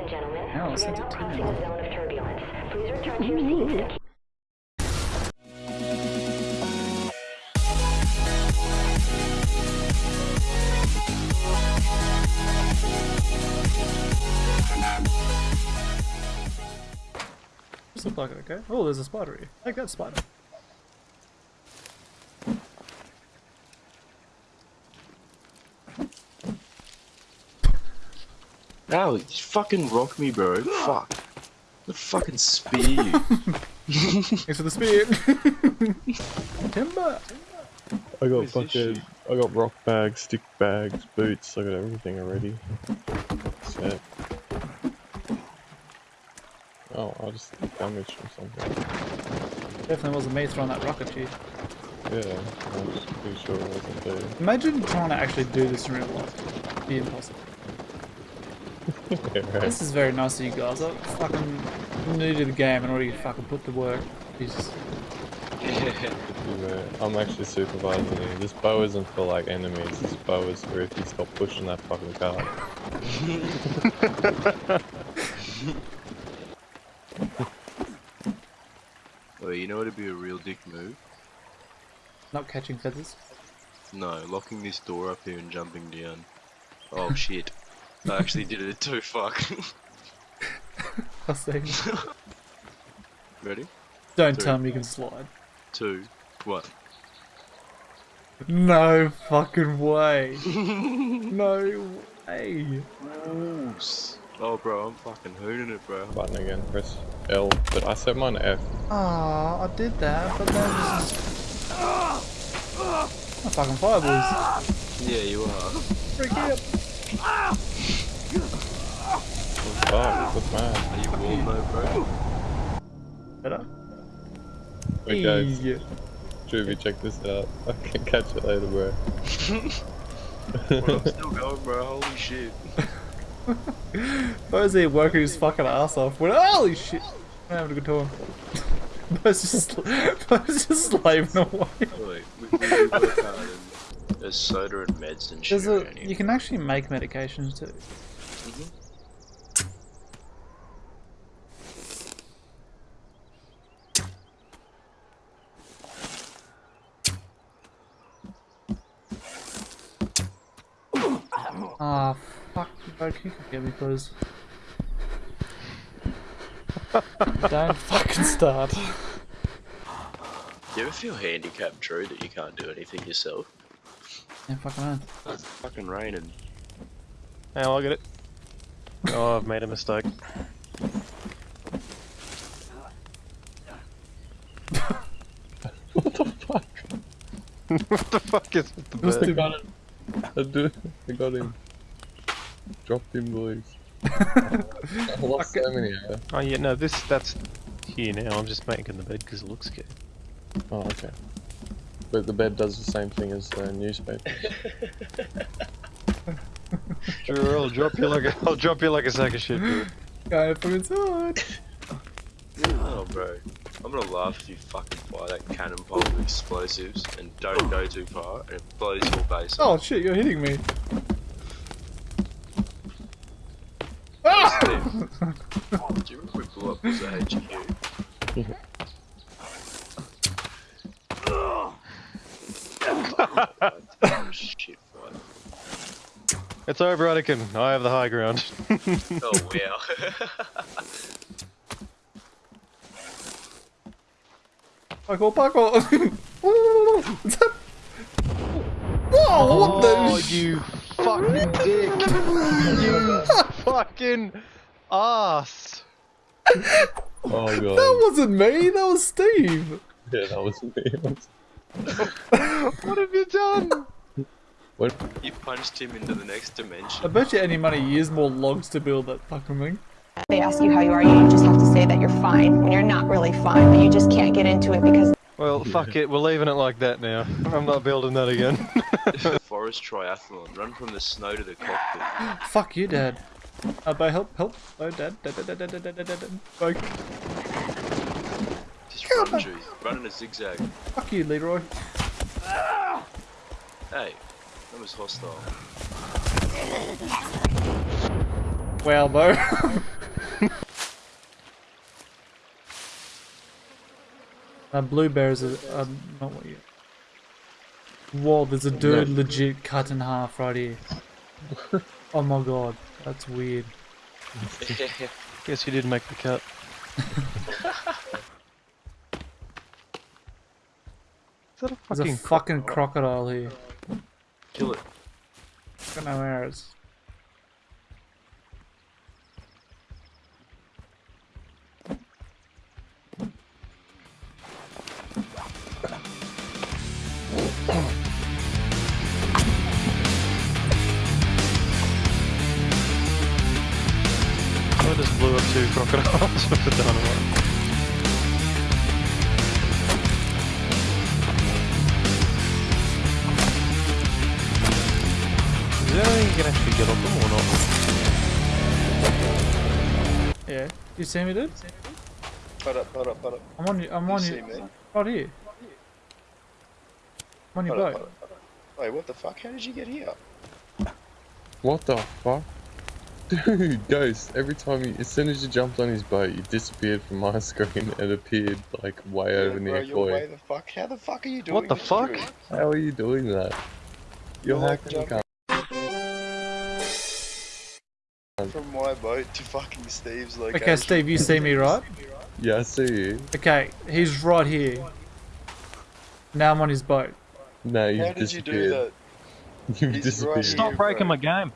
and gentlemen. No, we are sent now it to crossing me. zone of turbulence. Please return to your seats to keep This look like okay. Oh, there's a spider here. Take that spider. Ow, you fucking rock me, bro. Fuck. The fucking spear you. Thanks the spear. Timber. I got Where's fucking, I got rock bags, stick bags, boots. I got everything already. Set. Oh, I just damaged from something. Definitely wasn't me throwing that rock at you. Yeah, I'm pretty sure it wasn't there. Imagine trying to actually do this in real life. It'd be impossible. Yeah, right. This is very nice of you guys. I'm fucking new to the game and already fucking put the work. Jesus. Yeah, I'm actually supervising you. This bow isn't for like enemies. This bow is for if you stop pushing that fucking cart. oh, you know what'd be a real dick move? Not catching feathers. No, locking this door up here and jumping down. Oh shit. I actually did it too, fuck. I see. Ready? Don't Three. tell me you can slide. Two, one. No fucking way. no way. Oops. Oh bro, I'm fucking hooning it bro. Button again, press L. But I set mine F. Ah, I did that, but then just... Oh, fucking fireballs. Yeah, you are. Freak out. Fuck, what's mad? Are you warm though bro? Better? Wait guys, Easy. Juvie, check this out. I can catch you later, bro. Bro, I'm still going bro, holy shit. Bo's here working his fucking ass off. When, holy shit! I'm having a good time. Bo's just, Bo's just slaving away. Wait, we, we do work hard and there's soda and meds and shit a, you can actually make medications too. Ah, fuck, Bo, can you get me please? Don't fucking start. Do you ever feel handicapped, Drew, that you can't do anything yourself? Yeah, fucking man. It's fucking raining. Hey, I'll get it. Oh, I've made a mistake. what the fuck? what the fuck is with the I bird? got him. I, do, I got him. Dropped him, boys. I lost so many uh, Oh yeah, no, this that's here now. I'm just making the bed because it looks good. Oh, okay. But the bed does the same thing as the newspaper. Sure, I'll drop you like a, I'll drop you like a sack of shit. Dude. Go from inside. Oh, bro. I'm gonna laugh if you fucking fire that cannonball with explosives and don't go too far and it blows your base Oh up. shit, you're hitting me. Do you remember we blew up was a HQ? oh, shit. It's over, Anakin. I have the high ground. Oh, wow. Parkour, parkour. What's that? Whoa, what oh, the sh- you fucking dick! you fucking ass! Oh god. That wasn't me, that was Steve. Yeah, that was me. What have you done? What? you punched him into the next dimension. I bet you any money you use more logs to build that fucking thing. They ask you how you are, you just have to say that you're fine when you're not really fine, but you just can't get into it because Well, fuck it. We're leaving it like that now. I'm not building that again. Forest triathlon. Run from the snow to the cockpit. Fuck you, Dad. Uh, Bo, help, help. Bo, Dad, Dad, Dad, Dad, Dad, Dad, Dad, Dad, Dad. Bo, Just run, Drew. Run in a zigzag. fuck you, Leroy. Hey, that was hostile. Wow, Bo. uh, blue bears are, are not what you. Whoa, there's a dude No. legit cut in half right here. oh my god, that's weird. Guess you didn't make the cut. Is that a There's a fucking fucking crocodile here. Kill it. Got no arrows. I just blew up two crocodiles with the dynamite. Is there anything you can actually get on them or not? Yeah. You see me, dude? Put up, put up, put up. I'm on you. I'm on see you. me? Right here. I'm on your boat. put up, put up. Wait, what the fuck? How did you get here? What the fuck? Dude, Ghost, every time you, as soon as you jumped on his boat, you disappeared from my screen and appeared like way over bro, near you're way Koi. the fuck. How the fuck are you doing What the fuck? dude? How are you doing that? You're You're like hacking jumping- cunt. From my boat to fucking Steve's location. Okay, Steve, you see me, right? Yeah, I see you. Okay, he's right here. Now I'm on his boat. No, you've How did you do disappeared. that? You've He's disappeared. right Stop here, breaking bro. my game.